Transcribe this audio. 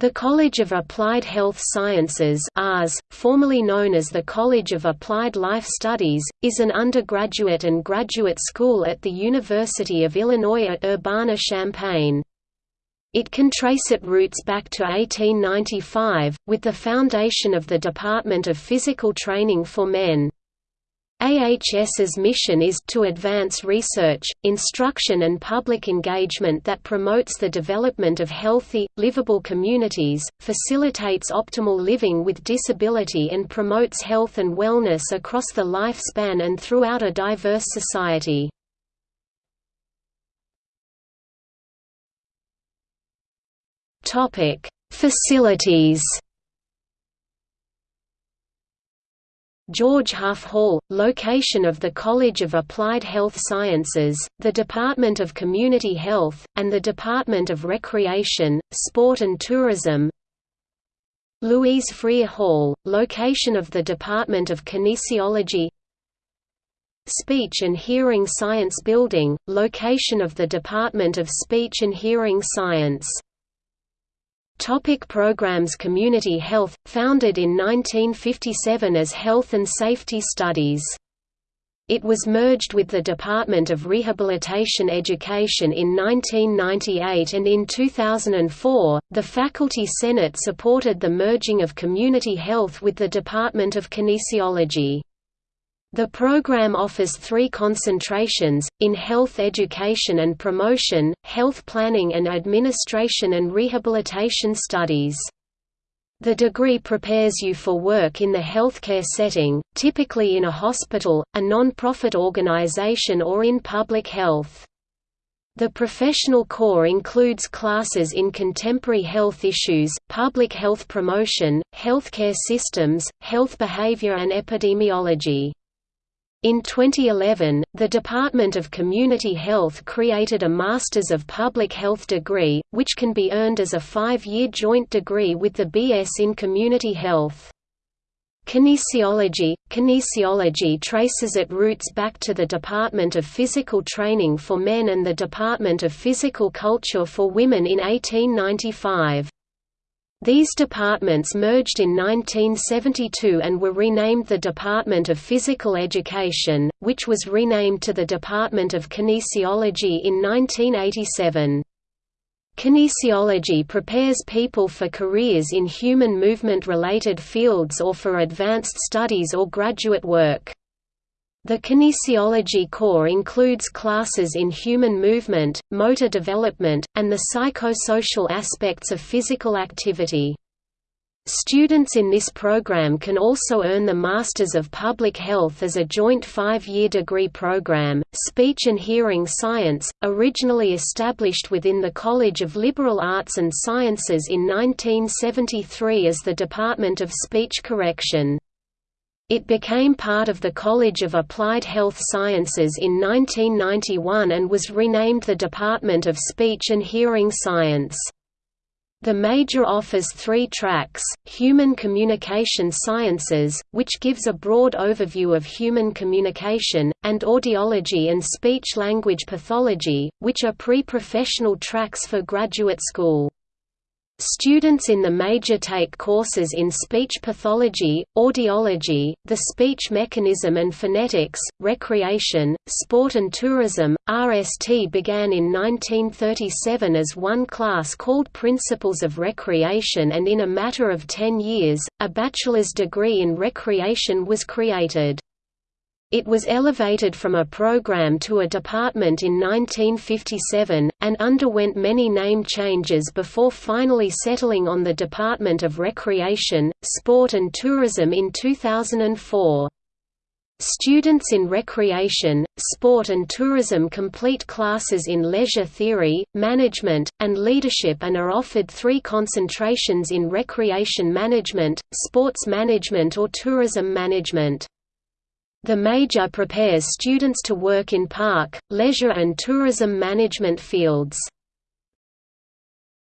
The College of Applied Health Sciences AHS, formerly known as the College of Applied Life Studies, is an undergraduate and graduate school at the University of Illinois at Urbana-Champaign. It can trace its roots back to 1895, with the foundation of the Department of Physical Training for Men. AHS's mission is to advance research, instruction and public engagement that promotes the development of healthy, livable communities, facilitates optimal living with disability and promotes health and wellness across the lifespan and throughout a diverse society. Facilities George Huff Hall, location of the College of Applied Health Sciences, the Department of Community Health, and the Department of Recreation, Sport and Tourism. Louise Freer Hall, location of the Department of Kinesiology. Speech and Hearing Science Building, location of the Department of Speech and Hearing Science Topic programs Community Health, founded in 1957 as Health and Safety Studies. It was merged with the Department of Rehabilitation Education in 1998 and in 2004, the Faculty Senate supported the merging of Community Health with the Department of Kinesiology. The program offers three concentrations, in health education and promotion, health planning and administration and rehabilitation studies. The degree prepares you for work in the healthcare setting, typically in a hospital, a non-profit organization or in public health. The professional core includes classes in contemporary health issues, public health promotion, healthcare systems, health behavior and epidemiology. In 2011, the Department of Community Health created a Masters of Public Health degree, which can be earned as a five-year joint degree with the BS in Community Health. Kinesiology – Kinesiology traces its roots back to the Department of Physical Training for Men and the Department of Physical Culture for Women in 1895. These departments merged in 1972 and were renamed the Department of Physical Education, which was renamed to the Department of Kinesiology in 1987. Kinesiology prepares people for careers in human movement-related fields or for advanced studies or graduate work. The kinesiology core includes classes in human movement, motor development, and the psychosocial aspects of physical activity. Students in this program can also earn the Masters of Public Health as a joint five-year degree program. Speech and Hearing Science, originally established within the College of Liberal Arts and Sciences in 1973 as the Department of Speech Correction. It became part of the College of Applied Health Sciences in 1991 and was renamed the Department of Speech and Hearing Science. The major offers three tracks, Human Communication Sciences, which gives a broad overview of human communication, and Audiology and Speech-Language Pathology, which are pre-professional tracks for graduate school. Students in the major take courses in speech pathology, audiology, the speech mechanism and phonetics, recreation, sport and tourism. RST began in 1937 as one class called Principles of Recreation and in a matter of 10 years, a bachelor's degree in recreation was created. It was elevated from a program to a department in 1957, and underwent many name changes before finally settling on the Department of Recreation, Sport and Tourism in 2004. Students in recreation, sport and tourism complete classes in leisure theory, management, and leadership and are offered three concentrations in recreation management, sports management or tourism management. The major prepares students to work in park, leisure and tourism management fields.